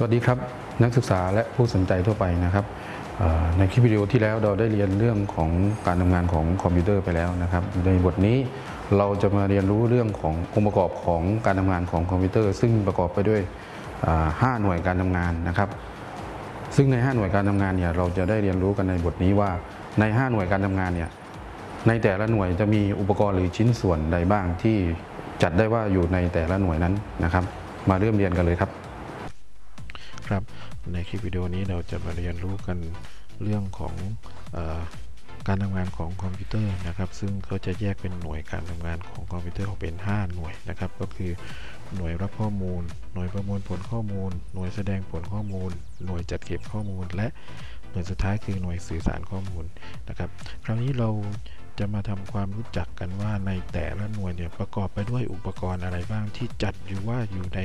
สวัสดีครับ นักศึกษาและผู้สนใจทั่วไปนะครับในคลิปวิดีโอที่แล้วเราได้เรียนเรื่องของการทำงานของคอมพิวเตอร์ไปแล้วนะครับ ในบทนี้เราจะมาเรียนรู้เรื่องขององค์ประกอบของการทำงานของคอมพิวเตอร์ ซึ่งประกอบไปด้วยอ่าห้าหน่วยการทำงานนะครับ ซึ่งใน 5 หน่วยการทำงานเนี่ยเราจะได้เรียนรู้กันในบทนี้ว่าใน 5 หน่วยการทำงานเนี่ยในแต่ละหน่วยจะมีอุปกรณ์หรือชิ้นส่วนใดบ้างที่จัดได้ว่าอยู่ในแต่ละหน่วยนั้นนะครับ มาเริ่มเรียนกันเลยครับ ครับ ในคลิปวิดีโอนี้เราจะมาเรียนรู้กันเรื่องของออการทำงานของคอมพิวเตอร์นะครับ ซึ่งเขาจะแยกเป็นหน่วยการทำงานของคอมพิวเตอร์ออกเป็น 5 หน่วยนะครับ ก็คือหน่วยรับข้อมูล หน่วยประมวลผลข้อมูล หน่วยแสดงผลข้อมูล หน่วยจัดเก็บข้อมูล และหน่วยสุดท้ายคือหน่วยสื่อสารข้อมูลนะครับ คราวนี้เรา จะมาทำความรู้จักกันว่าในแต่ละหน่วยเนี่ยประกอบไปด้วยอุปกรณ์อะไรบ้างที่จัดอยู่ว่าอยู่ใน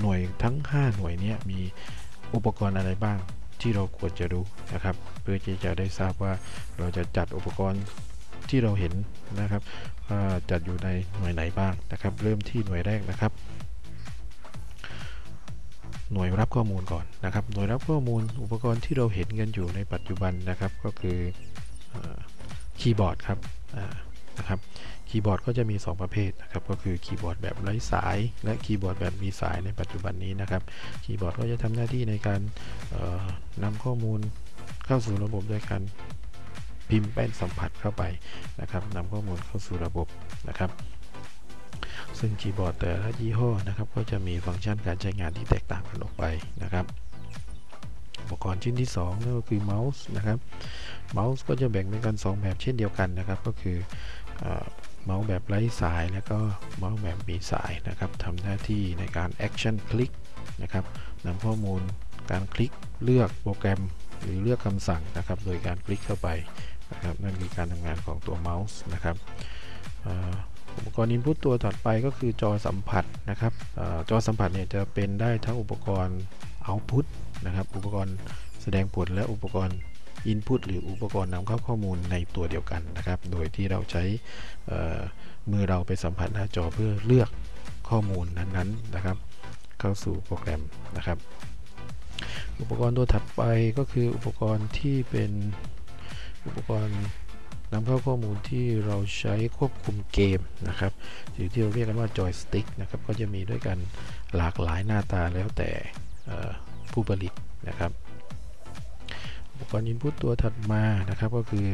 หน่วยทั้ง 5 หน่วยเนี้มีอุปกรณ์อะไรบ้างที่เราควรจะรู้นะครับ เพื่อที่จะได้ทราบว่าเราจะจัดอุปกรณ์ที่เราเห็นนะครับว่าจัดอยู่ในหน่วยไหนบ้างนะครับ เริ่มที่หน่วยแรกนะครับ หน่วยรับข้อมูลก่อนนะครับ หน่วยรับข้อมูลอุปกรณ์ที่เราเห็นกันอยู่ในปัจจุบันนะครับ ก็คืออ คีย์บอร์ดครับนะครับคีย์บอร์ดก็จะมี 2 ประเภทนะครับก็คือคีย์บอร์ดแบบไร้สาย และคีย์บอร์ดแบบมีสายในปัจจุบันนี้นะครับคีย์บอร์ดก็จะทำหน้าที่ในการเอ่อนำข้อมูลเข้าสู่ระบบโดยการพิมพ์แป้นสัมผัสเข้าไปนะครับนำข้อมูลเข้าสู่ระบบนะครับ ซึ่งคีย์บอร์ดแต่ละยี่ห้อนะครับ ก็จะมีฟังก์ชันการใช้งานที่แตกต่างกันออกไปนะครับ ปกรณ์ชิ้นที่2นั่นก็คือเมาส์นะครับเมาส์ก็จะแบ่งเป็นกัน 2 แบบเช่นเดียวกันนะครับ ก็คือเมาส์แบบไร้สายแล้วก็เมาส์แบบมีสายนะครับทำหน้าที่ในการ action คลิกนะครับนำข้อมูลการคลิกเลือกโปรแกรมหรือเลือกคำสั่งนะครับ โดยการคลิกเข้าไปนะครับนั่นคือการทำงานของตัวเมาส์นะครับอุปกรณ์ input ตัวถัดไปก็คือจอสัมผัสนะครับอจอสัมผัสเนี่ยจะเป็นได้ทั้งอุปกรณ์ output นะครับอุปกรณ์แสดงผลและอุปกรณ์ Input หรืออุปกรณ์นำเข้าข้อมูลในตัวเดียวกันนะครับ โดยที่เราใช้มือเราไปสัมผัสหน้าจอเพื่อเลือกข้อมูลนั้นๆนะครับ เข้าสู่โปรแกรมนะครับ อุปกรณ์ตัวถัดไปก็คืออุปกรณ์ที่เป็นอุปกรณ์นำเข้าข้อมูลที่เราใช้ควบคุมเกมนะครับหรือที่เราเรียกกันว่าจอยสติ๊กนะครับก็จะมีด้วยกันหลากหลายหน้าตาแล้วแต่ ผู้ผลิตนะครับอุปกรณ์ Input ตัวถัดมานะครับก็คือ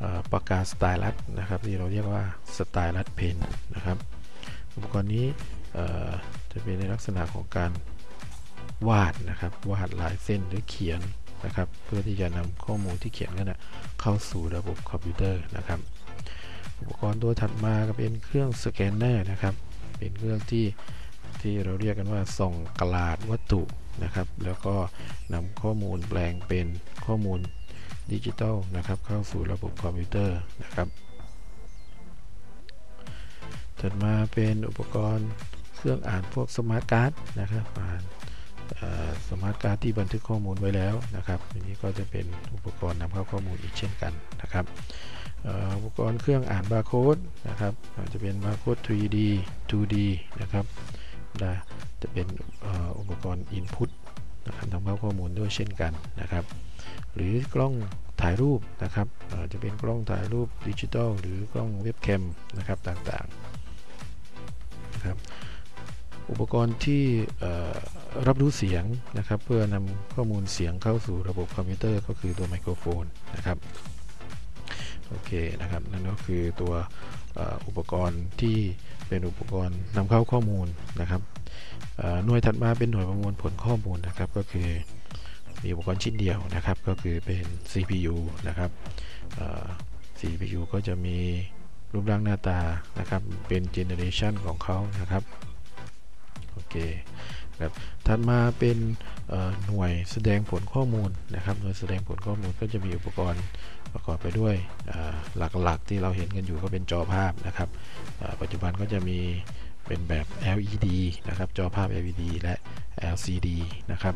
อปากกาสไตลัสนะครับที่เราเรียกว่าสไตลัสเพนนะครับ อุปกรณ์นี้จะเป็นในลักษณะของการวาดนะครับวาดลายเส้นหรือเขียนนะครับ เพื่อที่จะนำข้อมูลที่เขียนนั้นนะเข้าสู่ระบบคอมพิวเตอร์นะครับ อุปกรณ์ตัวถัดมาก็เป็นเครื่องสแกนเนอร์นะครับ เป็นเครื่องที่ ที่เราเรียกกันว่าส่องกราดวัตถุนะครับ แล้วก็นำข้อมูลแปลงเป็นข้อมูลดิจิตอลนะครับ เข้าสู่ระบบคอมพิวเตอร์นะครับ ถัดมาเป็นอุปกรณ์เครื่องอ่านพวกสมาร์ทการ์ดนะครับอ่านสมาร์ทการ์ดที่บันทึกข้อมูลไว้แล้วนะครับอันนี้ก็จะเป็นอุปกรณ์นำเข้าข้อมูลอีกเช่นกันนะครับอุปกรณ์เครื่องอ่านบาร์โค้ดนะครับอาจจะเป็นบาร์โค้ด 3D 2D นะครับ นะจะเป็นอ,อุปกรณ์ Input นะครับนำเข้าข้อมูลด้วยเช่นกันนะครับ หรือกล้องถ่ายรูปนะครับจะเป็นกล้องถ่ายรูปดิจิตอลหรือกล้องเว็บแคมนะครับต่างๆนะครับอุปกรณ์ที่รับรู้เสียงนะครับ เพื่อนำข้อมูลเสียงเข้าสู่ระบบคอมพิวเตอร์ก็คือตัวไมโครโฟนนะครับโอเคนะครับนั่นก็คือตัว อุปกรณ์ที่เป็นอุปกรณ์นำเข้าข้อมูลนะครับหน่วยถัดมาเป็นหน่วยประมวลผลข้อมูลนะครับ ก็คือมีอุปกรณ์ชิ้นเดียวนะครับ ก็คือเป็น CPU นะครับ CPU ก็จะมีรูปร่างหน้าตานะครับ เป็นเจเนเรชันของเขานะครับ โอเค ครับถัดมาเป็นหน่วยแสดงผลข้อมูลนะครับหน่วยแสดงผลข้อมูลก็จะมีอุปกรณ์ประกอบไปด้วยหลักๆ ที่เราเห็นกันอยู่ก็เป็นจอภาพนะครับปัจจุบันก็จะมีเป็นแบบ LED นะครับจอภาพ LED และ LCD นะครับ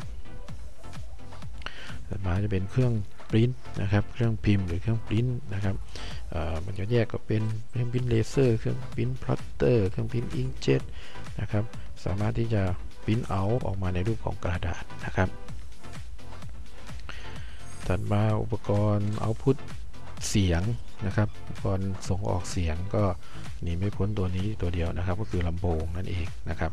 ถัดมาจะเป็นเครื่องปริ้นนะครับเครื่องพิมพ์หรือเครื่องปริ้นนะครับมันจะแยกก็เป็นเครื่องปริ้นเลเซอร์เครื่องปริ้นพลอตเตอร์เครื่องปริ้นอิงเจ็ตนะครับสามารถที่จะ ปริ้นเอาออกมาในรูปของกระดาษนะครับถัดมาอุปกรณ์เอาพุทเสียงนะครับอุปกรณ์ส่งออกเสียงก็หนีไม่พ้นตัวนี้ตัวเดียวนะครับ ก็คือลำโพงนั่นเองนะครับ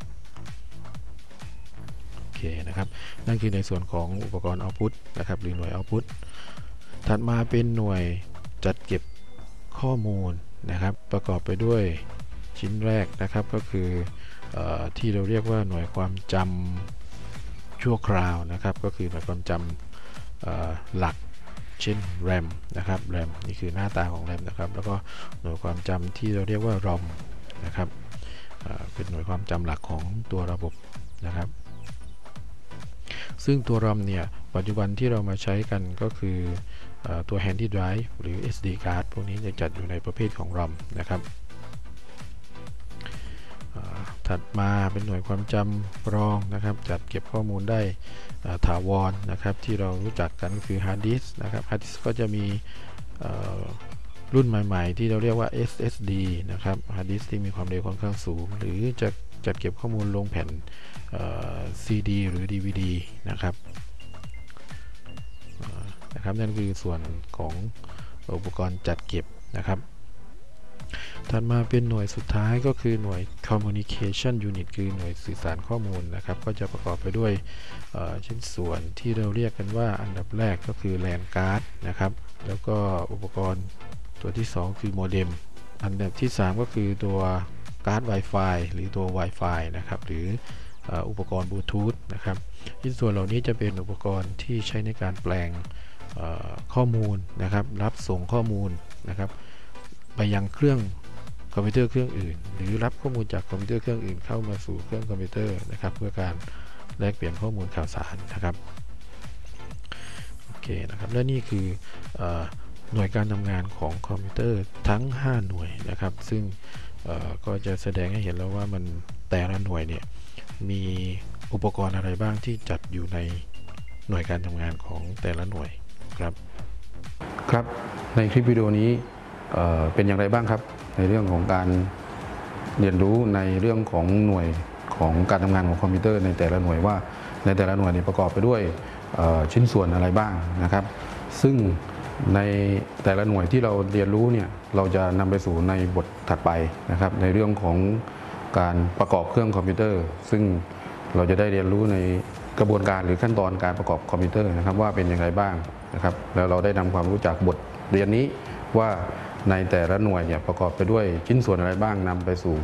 โอเคนะครับ นั่นคือในส่วนของอุปกรณ์เอาพุทนะครับหรือหน่วยเอาพุทถัดมาเป็นหน่วยจัดเก็บข้อมูลนะครับ ประกอบไปด้วยชิ้นแรกนะครับก็คือ ที่เราเรียกว่าหน่วยความจำชั่วคราวนะครับ ก็คือหน่วยความจำหลักเช่น RAM นะครับ RAM นี่คือหน้าตาของ RAM นะครับ แล้วก็หน่วยความจำที่เราเรียกว่า ROM นะครับเป็นหน่วยความจำหลักของตัวระบบนะครับ ซึ่งตัว ROM เนี่ยปัจจุบันที่เรามาใช้กันก็คืออตัว Handy Drive หรือ SD card พวกนี้จะจัดอยู่ในประเภทของ ROM นะครับ ถัดมาเป็นหน่วยความจำรองนะครับ จัดเก็บข้อมูลได้ถาวรนะครับ ที่เรารู้จักกันก็คือฮาร์ดดิสก์นะครับฮาร์ดดิสก์ก็จะมีรุ่นใหม่ ๆ ที่เราเรียกว่า SSD นะครับฮาร์ดดิสก์ที่มีความเร็วค่อนข้างสูง หรือจะจัดเก็บข้อมูลลงแผ่น CD หรือ DVD นะครับนะครับนั่นคือส่วนของอุปกรณ์จัดเก็บนะครับ ถัดมาเป็นหน่วยสุดท้ายก็คือหน่วย communication unit คือหน่วยสื่อสารข้อมูลนะครับ ก็จะประกอบไปด้วยชิ้นส่วนที่เราเรียกกันว่าอันดับแรกก็คือ LAN cardนะครับ แล้วก็อุปกรณ์ตัวที่ 2 คือโมเด็ม อันดับที่ 3 ก็คือตัวการ์ด Wi-Fi หรือตัว Wi-Fi นะครับ หรืออุปกรณ์บลูทูธนะครับชิ้นส่วนเหล่านี้จะเป็นอุปกรณ์ที่ใช้ในการแปลงข้อมูลนะครับ รับส่งข้อมูลนะครับ ไปยังเครื่องคอมพิวเตอร์เครื่องอื่น หรือรับข้อมูลจากคอมพิวเตอร์เครื่องอื่นเข้ามาสู่เครื่องคอมพิวเตอร์นะครับ เพื่อการแลกเปลี่ยนข้อมูลข่าวสารนะครับโอเคนะครับและนี่คืออหน่วยการทำงานของคอมพิวเตอร์ทั้ง 5 หน่วยนะครับ ซึ่งก็จะแสดงให้เห็นแล้วว่ามันแต่ละหน่วยเนี่ยมีอุปกรณ์อะไรบ้างที่จัดอยู่ในหน่วยการทำงานของแต่ละหน่วยครับ ครับในคลิปวิดีโอนี้ เป็นอย่างไรบ้างครับ ในเรื่องของการเรียนรู้ในเรื่องของหน่วยของการทำงานของคอมพิวเตอร์ในแต่ละหน่วยว่า ในแต่ละหน่วยนี้ประกอบไปด้วยชิ้นส่วนอะไรบ้างนะครับ ซึ่งในแต่ละหน่วยที่เราเรียนรู้เนี่ยเราจะนำไปสู่ในบทถัดไปนะครับ ในเรื่องของการประกอบเครื่องคอมพิวเตอร์ ซึ่งเราจะได้เรียนรู้ในกระบวนการหรือขั้นตอนการประกอบคอมพิวเตอร์นะครับว่าเป็นอย่างไรบ้างนะครับ แล้วเราได้นำความรู้จากบทเรียนนี้ว่า ในแต่ละหน่วยเนี่ยประกอบไปด้วยชิ้นส่วนอะไรบ้างนำไปสู่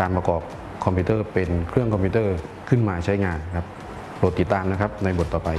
การประกอบคอมพิวเตอร์เป็นเครื่องคอมพิวเตอร์ขึ้นมาใช้งานครับโปรดติดตามนะครับในบทต่อไป